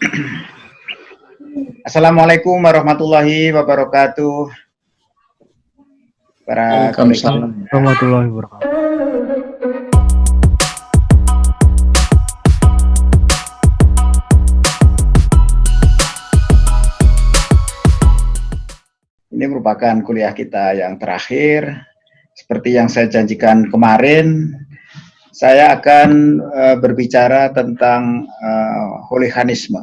Assalamualaikum warahmatullahi wabarakatuh. Para Waalaikumsalam warahmatullahi wabarakatuh. Ini merupakan kuliah kita yang terakhir. Seperti yang saya janjikan kemarin, saya akan uh, berbicara tentang uh, holiganisme.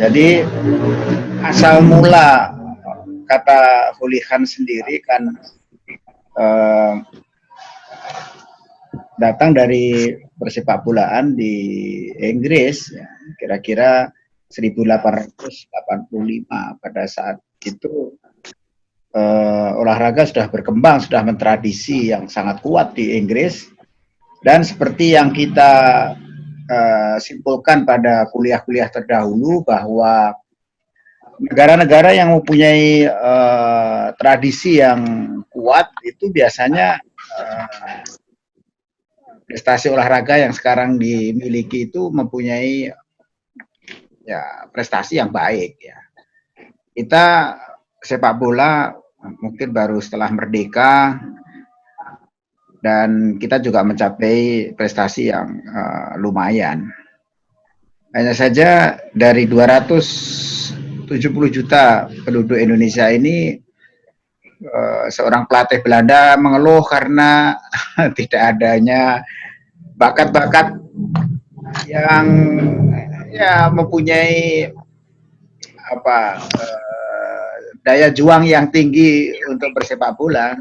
Jadi asal mula kata hooligan sendiri kan uh, datang dari persepak bolaan di Inggris ya, kira-kira ya, 1885 pada saat itu uh, olahraga sudah berkembang, sudah mentradisi yang sangat kuat di Inggris dan seperti yang kita uh, simpulkan pada kuliah-kuliah terdahulu bahwa negara-negara yang mempunyai uh, tradisi yang kuat itu biasanya uh, prestasi olahraga yang sekarang dimiliki itu mempunyai ya prestasi yang baik ya. Kita sepak bola mungkin baru setelah merdeka dan kita juga mencapai prestasi yang uh, lumayan. Hanya saja dari 270 juta penduduk Indonesia ini uh, seorang pelatih Belanda mengeluh karena tidak adanya bakat-bakat yang ya mempunyai apa uh, daya juang yang tinggi untuk bersepak bola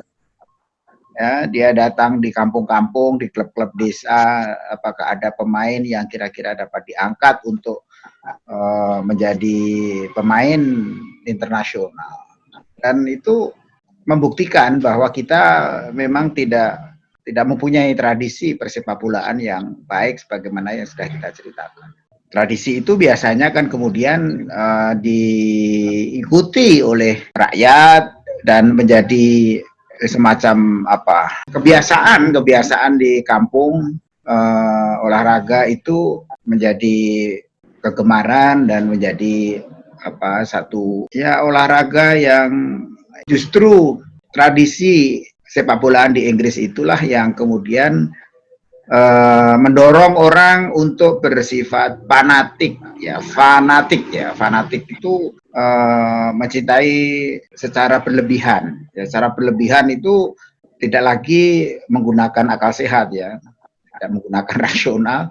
ya dia datang di kampung-kampung di klub-klub desa apakah ada pemain yang kira-kira dapat diangkat untuk uh, menjadi pemain internasional dan itu membuktikan bahwa kita memang tidak tidak mempunyai tradisi persepak bolaan yang baik sebagaimana yang sudah kita ceritakan. Tradisi itu biasanya kan kemudian uh, diikuti oleh rakyat dan menjadi semacam apa kebiasaan kebiasaan di kampung uh, olahraga itu menjadi kegemaran dan menjadi apa satu ya olahraga yang justru tradisi sepak bolaan di Inggris itulah yang kemudian uh, mendorong orang untuk bersifat fanatik ya fanatik ya fanatik itu uh, mencintai secara berlebihan. Ya, secara berlebihan itu tidak lagi menggunakan akal sehat ya, tidak menggunakan rasional.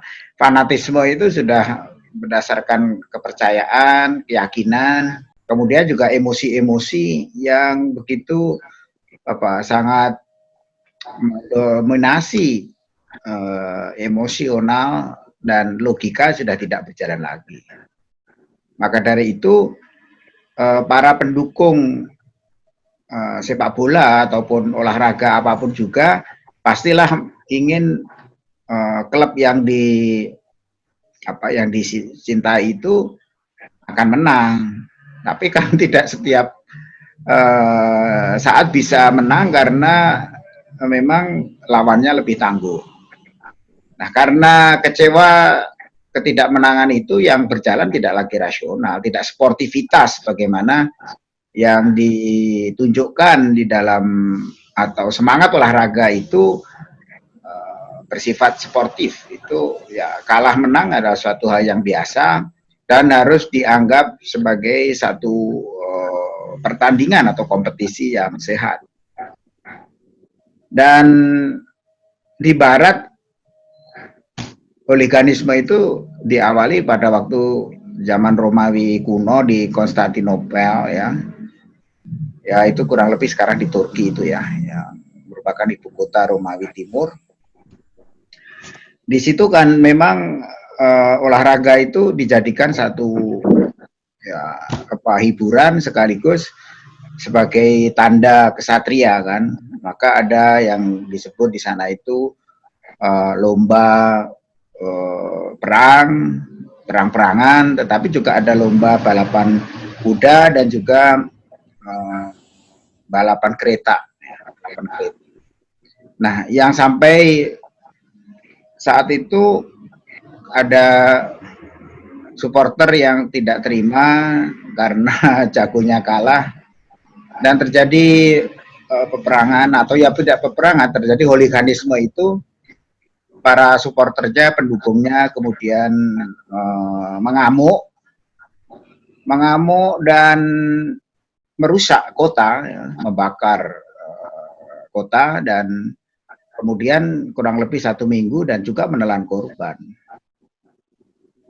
Fanatisme itu sudah berdasarkan kepercayaan, keyakinan, kemudian juga emosi-emosi yang begitu apa sangat mendominasi uh, emosional dan logika sudah tidak berjalan lagi. Maka dari itu uh, para pendukung uh, sepak bola ataupun olahraga apa pun juga pastilah ingin uh, klub yang di apa yang dicintai itu akan menang. Tapi kan tidak setiap uh, saat bisa menang karena memang lawannya lebih tangguh. Nah, karena kecewa ketidakmenangan itu yang berjalan tidak lagi rasional, tidak sportivitas bagaimana yang ditunjukkan di dalam atau semangat olahraga itu uh, bersifat sportif itu ya kalah menang adalah suatu hal yang biasa dan harus dianggap sebagai satu uh, pertandingan atau kompetisi yang sehat. Dan di barat Holiganisme itu diawali pada waktu zaman Romawi kuno di Konstantinopel ya. Ya itu kurang lebih sekarang di Turki itu ya, ya merupakan ibu kota Romawi Timur. Di situ kan memang uh, olahraga itu dijadikan satu ya apa hiburan sekaligus sebagai tanda kesatria kan. Maka ada yang disebut di sana itu uh, lomba perang, perang-perangan, tetapi juga ada lomba balapan kuda dan juga balapan kereta. Balapan kereta. Nah, yang sampai saat itu ada supporter yang tidak terima karena jagonya kalah dan terjadi uh, peperangan atau ya tidak peperangan terjadi hooliganisme itu para supporternya pendukungnya kemudian uh, mengamuk. Mengamuk dan merusak kota ya, membakar uh, kota dan kemudian kurang lebih satu minggu dan juga menelan korban.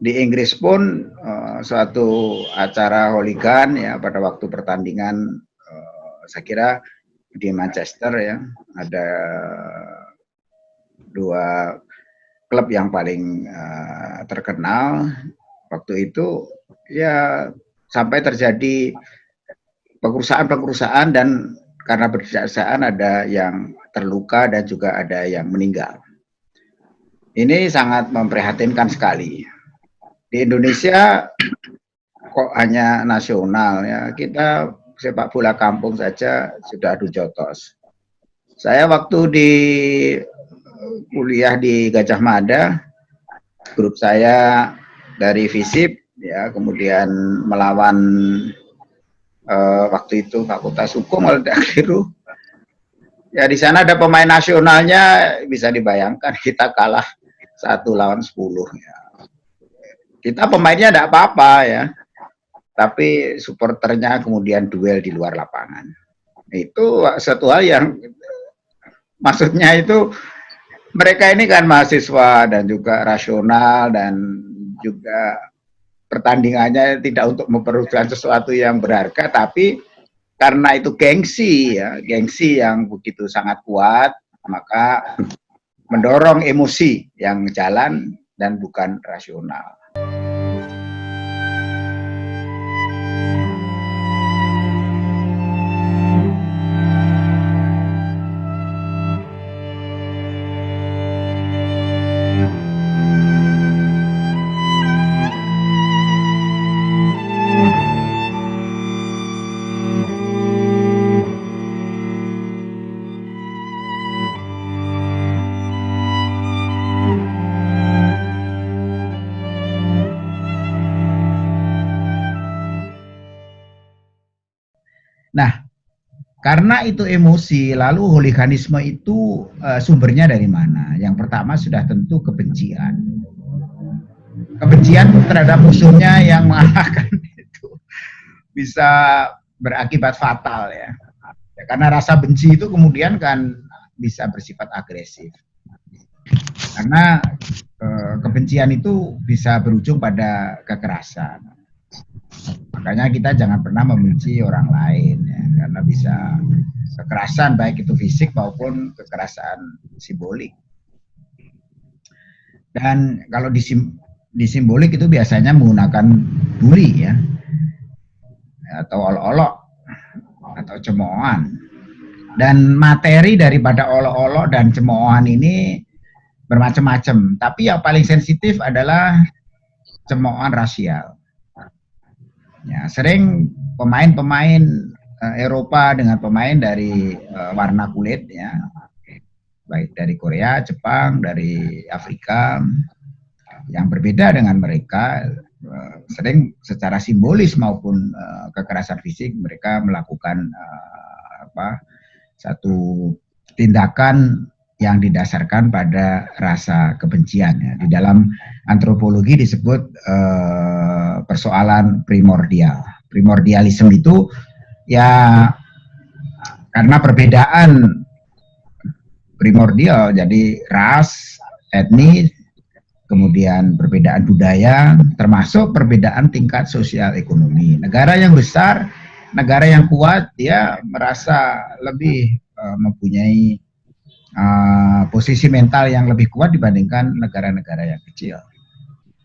Di Inggris pun uh, suatu acara holigan ya pada waktu pertandingan uh, saya kira di Manchester ya ada dua klub yang paling uh, terkenal. Waktu itu ya sampai terjadi pengurusan-pengurusan dan karena berdasarkan ada yang terluka dan juga ada yang meninggal. Ini sangat memprihatinkan sekali. Di Indonesia kok hanya nasional ya kita sepak bola kampung saja sudah adu jotos. Saya waktu di kuliah di Gajah Mada. Grup saya dari FISIP ya kemudian melawan uh, waktu itu Fakultas Hukum kalau ya di sana ada pemain nasionalnya bisa dibayangkan kita kalah satu lawan sepuluh ya. Kita pemainnya tidak apa-apa ya. Tapi supporternya kemudian duel di luar lapangan. Itu satu hal yang maksudnya itu mereka ini kan mahasiswa dan juga rasional dan juga pertandingannya tidak untuk memperlukan sesuatu yang berharga tapi karena itu gengsi ya gengsi yang begitu sangat kuat maka mendorong emosi yang jalan dan bukan rasional karena itu emosi, lalu hooliganisme itu uh, sumbernya dari mana? Yang pertama sudah tentu kebencian. Kebencian terhadap musuhnya yang mengalahkan itu bisa berakibat fatal ya. ya. Karena rasa benci itu kemudian kan bisa bersifat agresif. Karena uh, kebencian itu bisa berujung pada kekerasan. Makanya kita jangan pernah membenci orang lain ya, karena bisa kekerasan baik itu fisik maupun kekerasan simbolik. Dan kalau di, sim, di itu biasanya menggunakan bully ya, atau olok-olok atau cemoohan. Dan materi daripada olok-olok dan cemoohan ini bermacam-macam. Tapi yang paling sensitif adalah cemoohan rasial Ya, sering pemain-pemain uh, Eropa dengan pemain dari uh, warna kulit ya. Baik dari Korea, Jepang, dari Afrika yang berbeda dengan mereka uh, sering secara simbolis maupun kekerasan fisik mereka melakukan apa satu tindakan yang didasarkan pada rasa kebencian. Ya. Di dalam antropologi disebut eh, persoalan primordial. Primordialisme itu ya karena perbedaan primordial, jadi ras, etnis, kemudian perbedaan budaya, termasuk perbedaan tingkat sosial ekonomi. Negara yang besar, negara yang kuat, dia merasa lebih uh, mempunyai uh, posisi mental yang lebih kuat dibandingkan negara-negara yang kecil.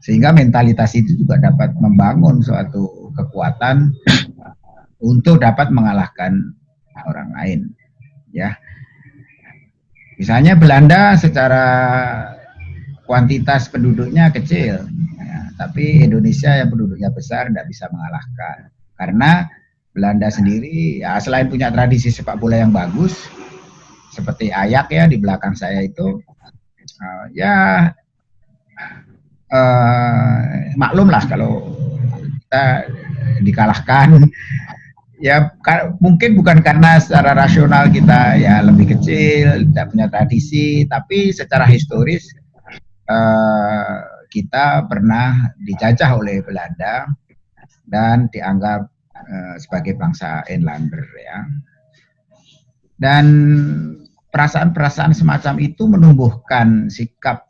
Sehingga mentalitas itu juga dapat membangun suatu kekuatan untuk dapat mengalahkan orang lain. Ya, misalnya Belanda secara kuantitas penduduknya kecil, ya, tapi Indonesia yang penduduknya besar tidak bisa mengalahkan karena Belanda sendiri ya selain punya tradisi sepak bola yang bagus, seperti ayak ya di belakang saya itu uh, ya uh, maklum lah kalau kita dikalahkan. Ya mungkin bukan karena secara rasional kita ya lebih kecil tidak punya tradisi tapi secara historis uh, kita pernah dijajah oleh Belanda dan dianggap uh, sebagai bangsa Inlander ya. Dan perasaan-perasaan semacam itu menumbuhkan sikap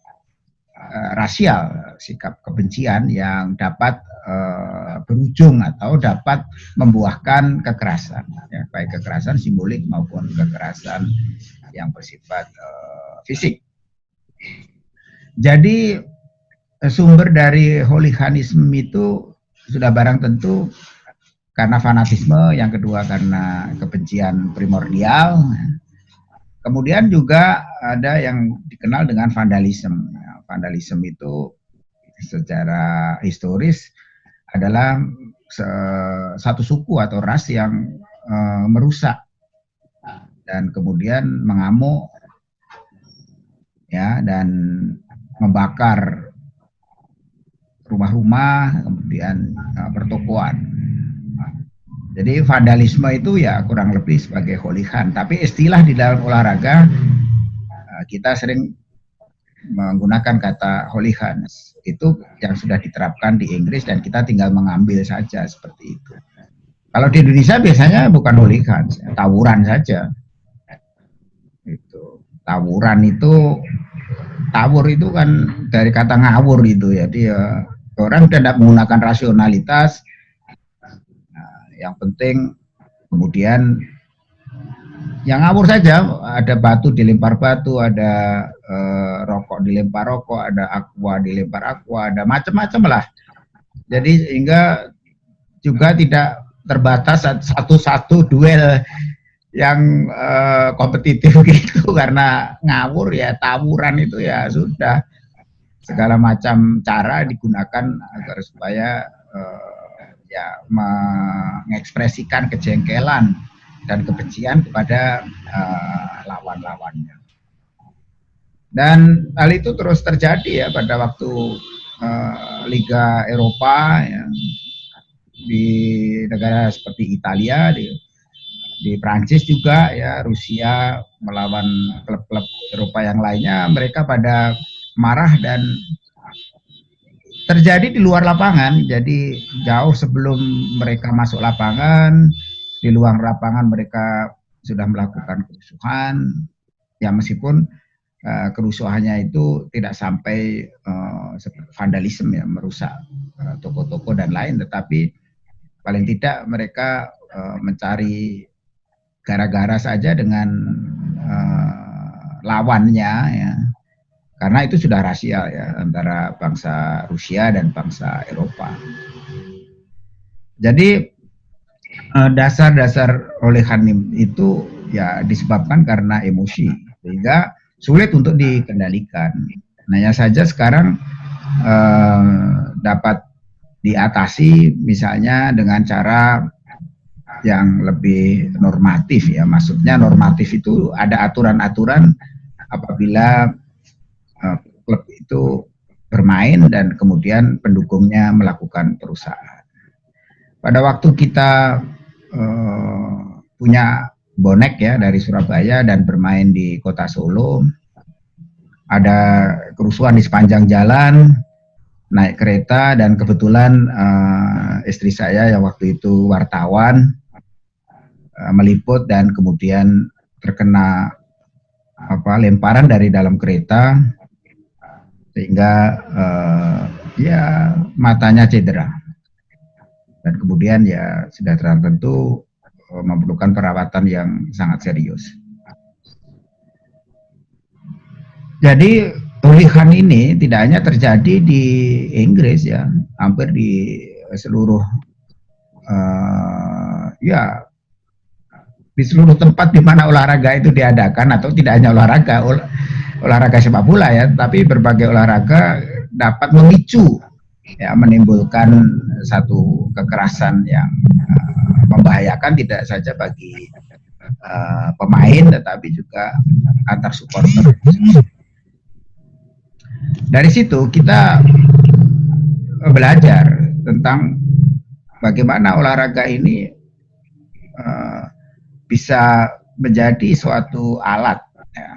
uh, rasial sikap kebencian yang dapat uh, berujung atau dapat membuahkan kekerasan, ya, baik kekerasan simbolik maupun kekerasan yang bersifat uh, fisik. Jadi sumber dari hooliganisme itu sudah barang tentu karena fanatisme, yang kedua karena kebencian primordial, kemudian juga ada yang dikenal dengan vandalisme. Vandalisme itu secara historis adalah satu suku atau ras yang uh, merusak dan kemudian mengamuk ya dan membakar rumah-rumah kemudian uh, pertokoan. Jadi vandalisme itu ya kurang lebih sebagai hooligan. Tapi istilah di dalam olahraga kita sering menggunakan kata hooligans itu yang sudah diterapkan di Inggris dan kita tinggal mengambil saja seperti itu. Kalau di Indonesia biasanya bukan hooligans, tawuran saja. Itu tawuran itu tawur itu kan dari kata ngawur itu ya dia orang tidak menggunakan rasionalitas. Nah, yang penting kemudian yang ngawur saja ada batu dilempar batu ada eh, rokok dilempar rokok ada aqua dilempar aqua ada macam-macam lah. Jadi sehingga juga tidak terbatas satu-satu duel yang eh, kompetitif gitu. Karena ngawur ya tawuran itu ya sudah. Segala macam cara digunakan agar supaya eh, ya mengekspresikan kejengkelan dan kebencian kepada uh, lawan-lawannya. Dan hal itu terus terjadi ya pada waktu uh, Liga Eropa ya, di negara seperti Italia, di, di Prancis juga ya Rusia melawan klub-klub Eropa yang lainnya, mereka pada marah dan terjadi di luar lapangan. Jadi jauh sebelum mereka masuk lapangan, di luar lapangan mereka sudah melakukan kerusuhan ya meskipun uh, kerusuhannya itu tidak sampai uh, vandalisme ya merusak eh, toko-toko uh, dan lain tetapi paling tidak mereka uh, mencari gara-gara saja dengan uh, lawannya ya. Karena itu sudah rasial ya antara bangsa Rusia dan bangsa Eropa. Jadi dasar-dasar oleh Hanim itu ya disebabkan karena emosi. Sehingga sulit untuk dikendalikan. Hanya saja sekarang eh, dapat diatasi misalnya dengan cara yang lebih normatif ya. Maksudnya normatif itu ada aturan-aturan apabila eh, klub itu bermain dan kemudian pendukungnya melakukan perusahaan. Pada waktu kita uh, punya bonek ya dari Surabaya dan bermain di kota Solo. Ada kerusuhan di sepanjang jalan, naik kereta dan kebetulan uh, istri saya yang waktu itu wartawan uh, meliput dan kemudian terkena apa lemparan dari dalam kereta sehingga uh, ya matanya cedera dan kemudian ya sudah tentu memerlukan perawatan yang sangat serius. Jadi pemulihan ini tidak hanya terjadi di Inggris ya, hampir di seluruh uh, ya di seluruh tempat di mana olahraga itu diadakan atau tidak hanya olahraga ol, olahraga sepak bola ya, tapi berbagai olahraga dapat memicu ya menimbulkan satu kekerasan yang uh, membahayakan tidak saja bagi uh, pemain tetapi juga antar supporter. Dari situ kita belajar tentang bagaimana olahraga ini uh, bisa menjadi suatu alat. Ya.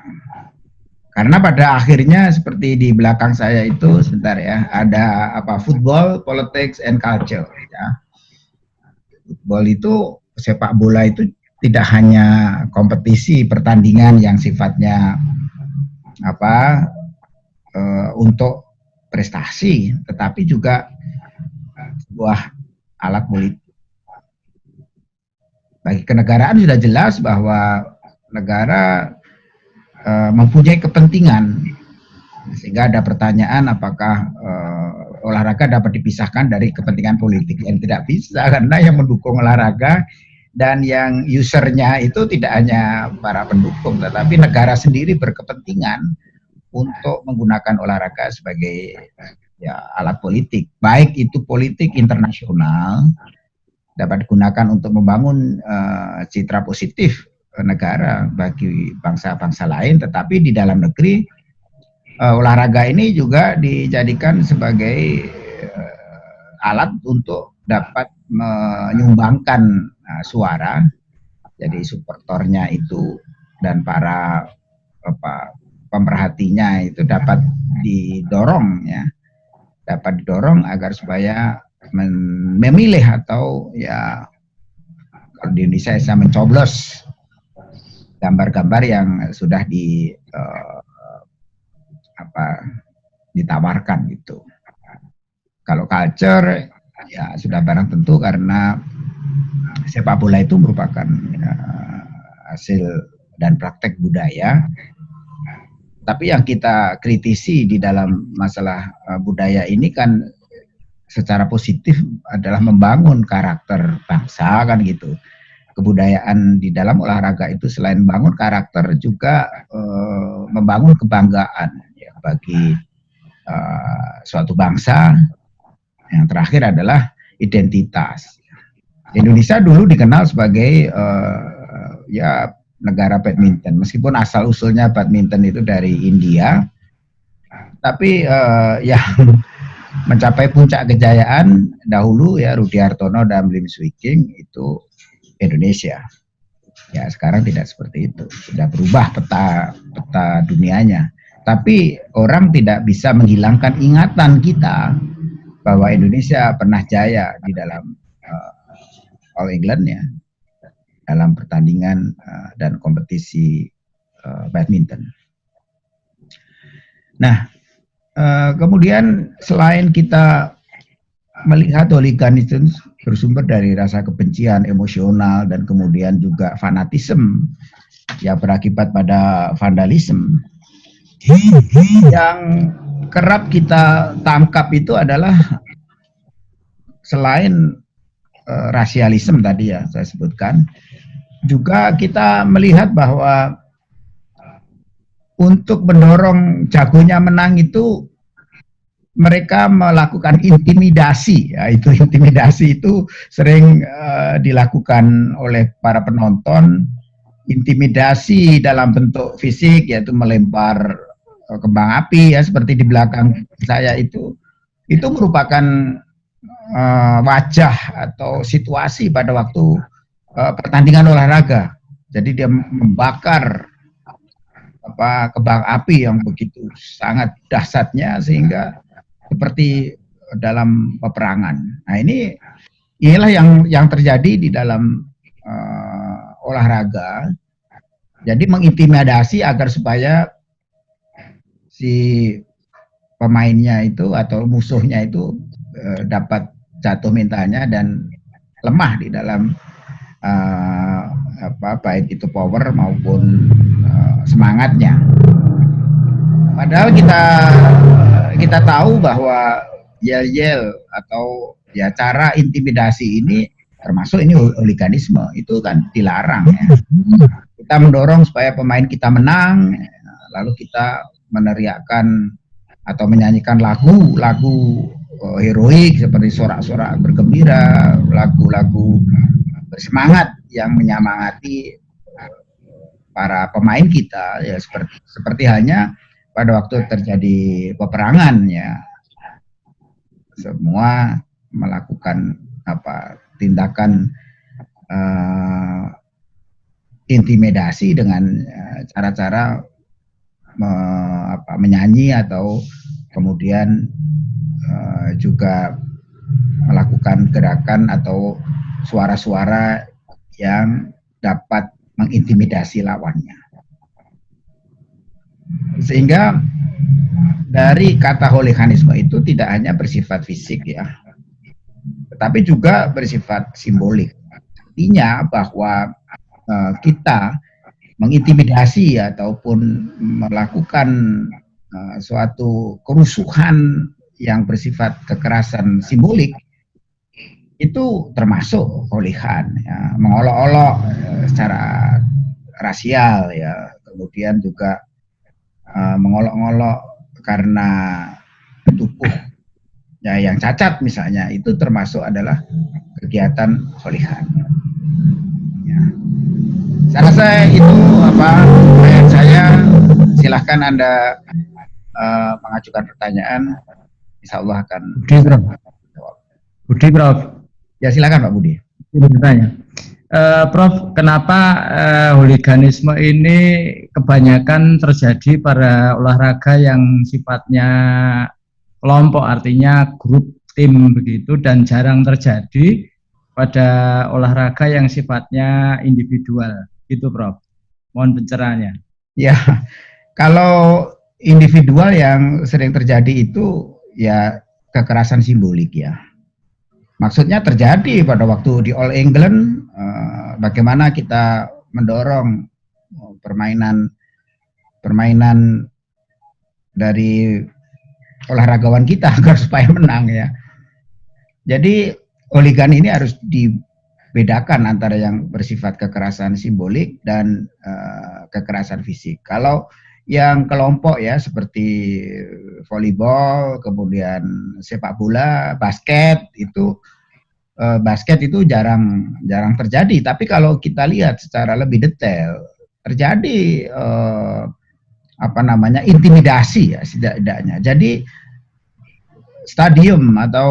Karena pada akhirnya seperti di belakang saya itu sebentar ya, ada apa football, politics, and culture. Ya. Football itu sepak bola itu tidak hanya kompetisi pertandingan yang sifatnya apa uh, untuk prestasi, tetapi juga sebuah alat politik. Bagi kenegaraan sudah jelas bahwa negara uh, mempunyai kepentingan, sehingga ada pertanyaan apakah uh, olahraga dapat dipisahkan dari kepentingan politik. Yang tidak bisa karena yang mendukung olahraga dan yang usernya itu tidak hanya para pendukung tetapi negara sendiri berkepentingan untuk menggunakan olahraga sebagai ya alat politik. Baik itu politik internasional dapat digunakan untuk membangun uh, citra positif negara bagi bangsa-bangsa lain tetapi di dalam negeri uh, olahraga ini juga dijadikan sebagai uh, alat untuk dapat menyumbangkan uh, suara. Jadi supporternya itu dan para apa pemerhatinya itu dapat didorong ya. Dapat didorong agar supaya memilih atau ya kalau di Indonesia saya mencoblos gambar-gambar yang sudah di uh, apa ditawarkan gitu. Kalau culture ya sudah barang tentu karena sepak bola itu merupakan uh, hasil dan praktek budaya. Tapi yang kita kritisi di dalam masalah uh, budaya ini kan secara positif adalah membangun karakter bangsa kan gitu. Kebudayaan di dalam olahraga itu selain bangun karakter juga uh, membangun kebanggaan bagi uh, suatu bangsa yang terakhir adalah identitas. Indonesia dulu dikenal sebagai uh, ya negara badminton, meskipun asal usulnya badminton itu dari India, tapi uh, yang mencapai puncak kejayaan dahulu ya Rudi Hartono dan Lim Swicking itu Indonesia. Ya sekarang tidak seperti itu, sudah berubah peta peta dunianya. Tapi orang tidak bisa menghilangkan ingatan kita bahwa Indonesia pernah jaya di dalam uh, All England ya dalam pertandingan uh, dan kompetisi uh, badminton. Nah, uh, kemudian selain kita melihat hooliganisme bersumber dari rasa kebencian emosional dan kemudian juga fanatisme yang berakibat pada vandalisme yang kerap kita tangkap itu adalah selain uh, rasialisme tadi ya saya sebutkan, juga kita melihat bahwa untuk mendorong jagonya menang itu mereka melakukan intimidasi. Ya itu intimidasi itu sering uh, dilakukan oleh para penonton. Intimidasi dalam bentuk fisik yaitu melempar kembang api ya seperti di belakang saya itu itu merupakan uh, wajah atau situasi pada waktu uh, pertandingan olahraga. Jadi dia membakar apa kembang api yang begitu sangat dahsyatnya sehingga seperti dalam peperangan. Nah ini inilah yang yang terjadi di dalam uh, olahraga. Jadi mengintimidasi agar supaya si pemainnya itu atau musuhnya itu uh, dapat jatuh mentalnya dan lemah di dalam uh, apa baik itu power maupun uh, semangatnya. Padahal kita kita tahu bahwa yel-yel atau ya cara intimidasi ini termasuk ini hooliganisme itu kan dilarang ya. Kita mendorong supaya pemain kita menang lalu kita meneriakkan atau menyanyikan lagu-lagu uh, heroik seperti sorak-sorak bergembira, lagu-lagu bersemangat yang menyemangati para pemain kita. Ya seperti seperti hanya pada waktu terjadi peperangan ya. Semua melakukan apa tindakan uh, intimidasi dengan eh, cara-cara uh, apa, menyanyi atau kemudian uh, juga melakukan gerakan atau suara-suara yang dapat mengintimidasi lawannya. Sehingga dari kata holiganisme itu tidak hanya bersifat fisik ya, tetapi juga bersifat simbolik. Artinya bahwa uh, kita mengintimidasi ataupun melakukan uh, suatu kerusuhan yang bersifat kekerasan simbolik itu termasuk holigan ya, mengolok-olok uh, secara rasial ya kemudian juga uh, mengolok-olok karena tubuh ya yang cacat misalnya itu termasuk adalah kegiatan holigan ya. Saya rasa itu apa pertanyaan saya. Silahkan anda uh, mengajukan pertanyaan. Insya Allah akan Budi Prof. Budi Prof. Ya silakan Pak Budi. Bertanya. Uh, Prof, kenapa uh, hooliganisme ini kebanyakan terjadi pada olahraga yang sifatnya kelompok, artinya grup tim begitu, dan jarang terjadi pada olahraga yang sifatnya individual, gitu Prof. Mohon pencerahannya. Ya, kalau individual yang sering terjadi itu ya kekerasan simbolik ya maksudnya terjadi pada waktu di All England uh, bagaimana kita mendorong uh, permainan permainan dari olahragawan kita agar supaya menang ya. Jadi oligan ini harus dibedakan antara yang bersifat kekerasan simbolik dan uh, kekerasan fisik. Kalau yang kelompok ya seperti volleyball, kemudian sepak bola, basket itu eh, basket itu jarang jarang terjadi. Tapi kalau kita lihat secara lebih detail terjadi eh, apa namanya intimidasi ya setidaknya. Jadi stadium atau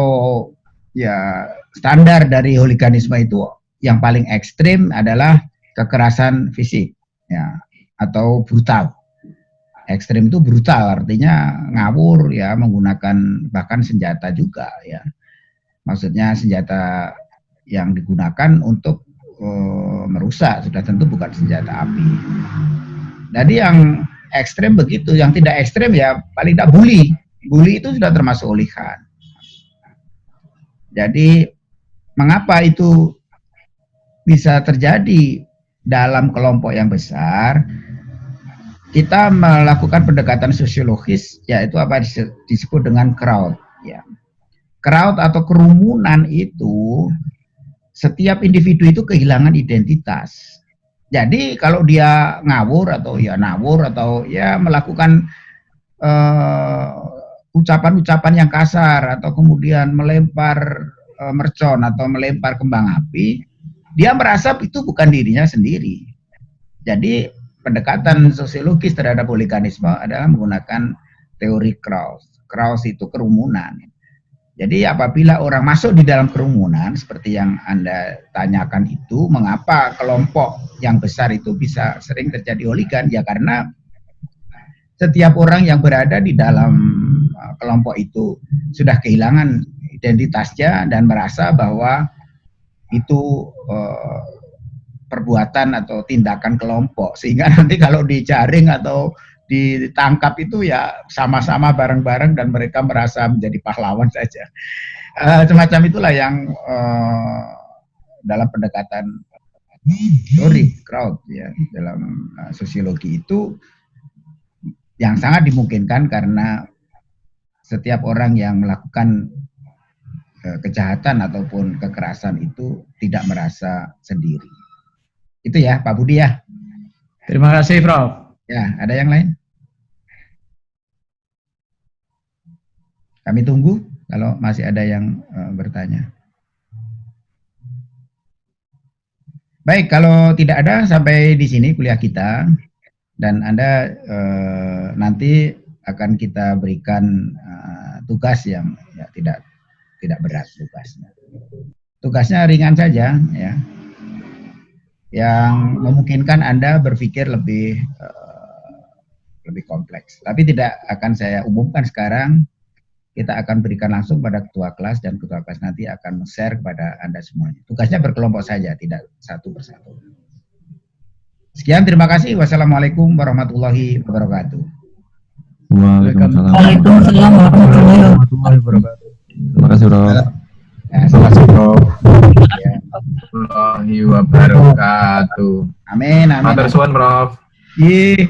ya standar dari hooliganisme itu. Yang paling ekstrim adalah kekerasan fisik ya atau brutal. Ekstrim itu brutal artinya ngawur ya menggunakan bahkan senjata juga ya. Maksudnya senjata yang digunakan untuk uh, merusak sudah tentu bukan senjata api. Jadi yang ekstrim begitu yang tidak ekstrim ya paling tidak bully. Bully itu sudah termasuk olihan jadi mengapa itu bisa terjadi dalam kelompok yang besar kita melakukan pendekatan sosiologis yaitu apa disebut dengan crowd ya. Crowd atau kerumunan itu setiap individu itu kehilangan identitas. Jadi kalau dia ngawur atau ya ngawur atau ya melakukan eh, ucapan-ucapan uh, yang kasar atau kemudian melempar uh, mercon atau melempar kembang api, dia merasa itu bukan dirinya sendiri. Jadi pendekatan sosiologis terhadap oliganisme adalah menggunakan teori Krauss. Krauss itu kerumunan. Jadi apabila orang masuk di dalam kerumunan seperti yang Anda tanyakan itu, mengapa kelompok yang besar itu bisa sering terjadi oligan? Ya karena setiap orang yang berada di dalam uh, kelompok itu sudah kehilangan identitasnya dan merasa bahwa itu uh, perbuatan atau tindakan kelompok. Sehingga nanti kalau dijaring atau ditangkap itu ya sama-sama bareng-bareng dan mereka merasa menjadi pahlawan saja. Uh, semacam itulah yang uh, dalam pendekatan teori crowd ya dalam uh, sosiologi itu yang sangat dimungkinkan karena setiap orang yang melakukan kejahatan ataupun kekerasan itu tidak merasa sendiri. Itu ya Pak Budi ya. Terima kasih Prof. Ya, ada yang lain? Kami tunggu kalau masih ada yang uh, bertanya. Baik, kalau tidak ada sampai di sini kuliah kita dan Anda uh, nanti akan kita berikan uh, tugas yang ya, tidak tidak berat tugasnya. Tugasnya ringan saja ya. Yang memungkinkan Anda berpikir lebih uh, lebih kompleks. Tapi tidak akan saya umumkan sekarang. Kita akan berikan langsung pada ketua kelas dan ketua kelas nanti akan share kepada Anda semuanya. Tugasnya berkelompok saja, tidak satu persatu. Sekian, terima kasih. Wassalamualaikum warahmatullahi wabarakatuh. Waalaikumsalam warahmatullahi wabarakatuh. Terima kasih, Bro. Ya, terima kasih, Bro. Ya. warahmatullahi wabarakatuh. Amin, amin. Matur suwun, Prof. Iya.